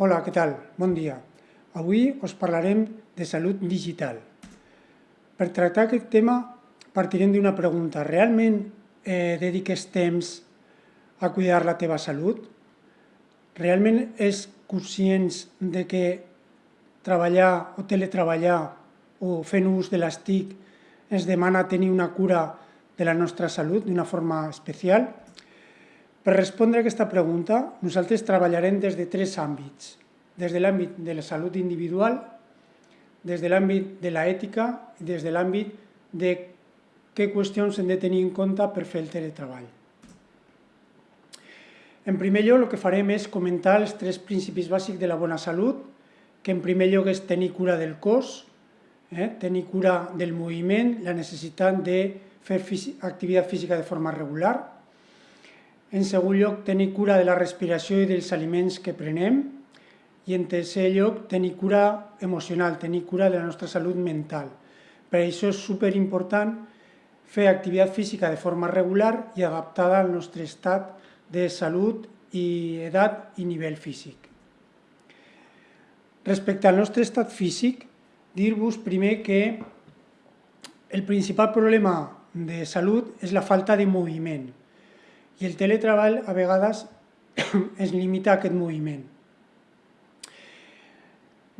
Hola, què tal? Bon dia. Avui us parlarem de salut digital. Per tractar aquest tema partirem d'una pregunta. Realment eh, dediques temps a cuidar la teva salut? Realment és conscients de que treballar o teletreballar o fent ús de les TIC ens demana tenir una cura de la nostra salut d'una forma especial? Per respondre a aquesta pregunta, nosaltres treballarem des de tres àmbits. Des de l'àmbit de la salut individual, des de l'àmbit de l'ètica i des de l'àmbit de què qüestions hem de tenir en compte per fer el teletreball. En primer lloc, el que farem és comentar els tres principis bàsics de la bona salut, que en primer lloc és tenir cura del cos, eh? tenir cura del moviment, la necessitat de fer activitat física de forma regular, en segon lloc, tenir cura de la respiració i dels aliments que prenem. I en tercer lloc, tenir cura emocional, tenir cura de la nostra salut mental. Per això és superimportant fer activitat física de forma regular i adaptada al nostre estat de salut i edat i nivell físic. Respecte al nostre estat físic, dir-vos primer que el principal problema de salut és la falta de moviment i el teletreball a vegades es limita a aquest moviment.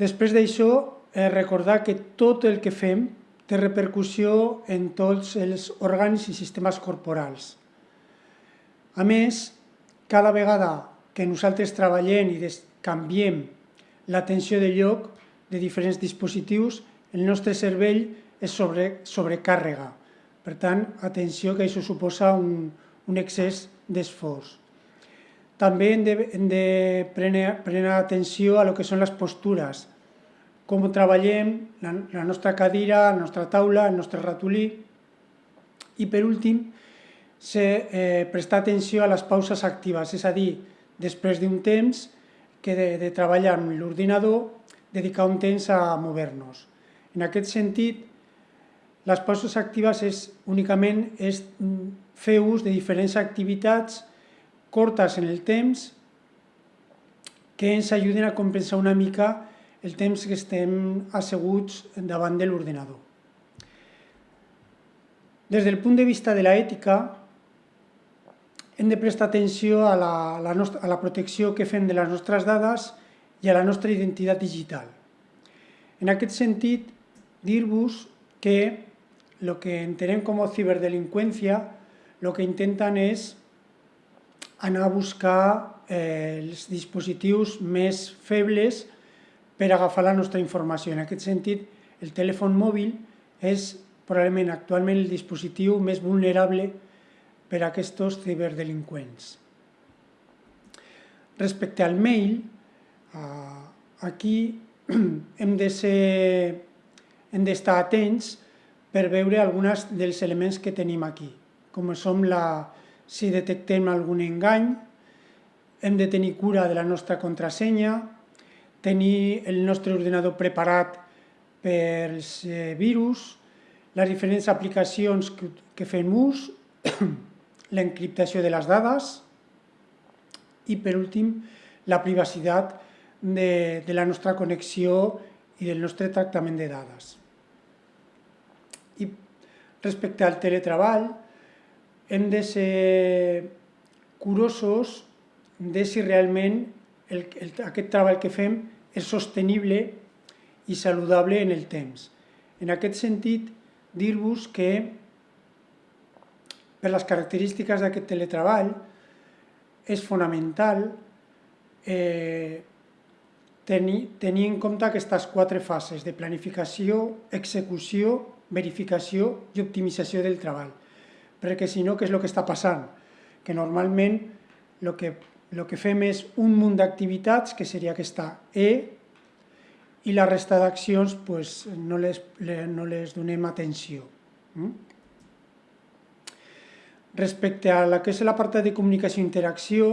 Després d'això, eh, recordar que tot el que fem té repercussió en tots els òrgans i sistemes corporals. A més, cada vegada que nosaltres treballem i canviem l'atenció de lloc de diferents dispositius, el nostre cervell és sobre, sobrecàrrega. Per tant, atenció que això suposa un, un excés d'esforç. També hem de, hem de prendre, atenció a lo que són les postures, com treballem la, la nostra cadira, la nostra taula, el nostre ratolí. I per últim, se, eh, prestar atenció a les pauses actives, és a dir, després d'un temps que de, de treballar amb l'ordinador, dedicar un temps a mover-nos. En aquest sentit, les pauses actives és, únicament és fer ús de diferents activitats cortes en el temps que ens ajuden a compensar una mica el temps que estem asseguts davant de l'ordenador. Des del punt de vista de l'ètica, hem de prestar atenció a la, a, la nostra, a la protecció que fem de les nostres dades i a la nostra identitat digital. En aquest sentit, dir-vos que el que entenem com a ciberdelinqüència el que intenten és anar a buscar eh, els dispositius més febles per agafar la nostra informació. En aquest sentit, el telèfon mòbil és probablement actualment el dispositiu més vulnerable per a aquests ciberdelinqüents. Respecte al mail, eh, aquí hem de ser hem atents per veure alguns dels elements que tenim aquí com som la, si detectem algun engany, hem de tenir cura de la nostra contrasenya, tenir el nostre ordenador preparat pels eh, virus, les diferents aplicacions que, que fem ús, l'encriptació de les dades i, per últim, la privacitat de, de la nostra connexió i del nostre tractament de dades. I respecte al teletreball, hem de ser curosos de si realment el, el, aquest treball que fem és sostenible i saludable en el temps. En aquest sentit, dir-vos que per les característiques d'aquest teletreball és fonamental eh, tenir, tenir en compte aquestes quatre fases de planificació, execució, verificació i optimització del treball perquè si no, què és el que està passant? Que normalment el que, el que fem és un munt d'activitats, que seria aquesta E, i la resta d'accions pues, no, les, no les donem atenció. Mm? Respecte a la que és la part de comunicació i interacció,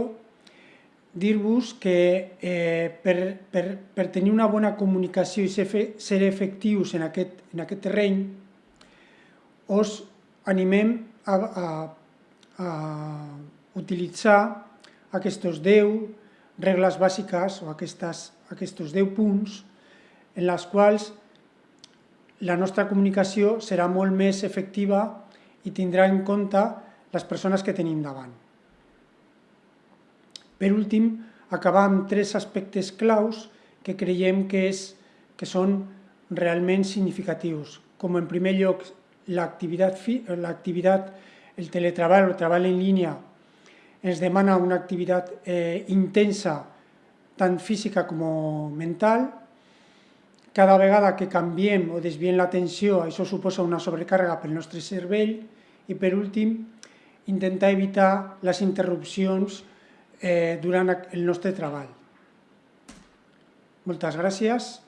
dir-vos que eh, per, per, per tenir una bona comunicació i ser, ser efectius en aquest, en aquest terreny, us animem a, a, a utilitzar aquests 10 regles bàsiques o aquestes, aquests 10 punts en les quals la nostra comunicació serà molt més efectiva i tindrà en compte les persones que tenim davant. Per últim, acabar amb tres aspectes claus que creiem que, és, que són realment significatius, com en primer lloc l'activitat, el teletreball o el treball en línia ens demana una activitat eh, intensa, tant física com mental. Cada vegada que canviem o desviem l'atenció, això suposa una sobrecàrrega pel nostre cervell. I per últim, intentar evitar les interrupcions eh, durant el nostre treball. Moltes gràcies.